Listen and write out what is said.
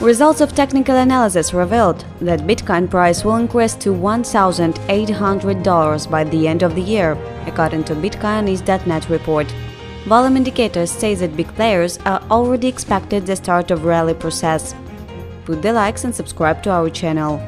Results of technical analysis revealed that Bitcoin price will increase to $1,800 by the end of the year, according to Bitcoinist.net report. Volume indicators say that big players are already expected the start of rally process. Put the likes and subscribe to our channel.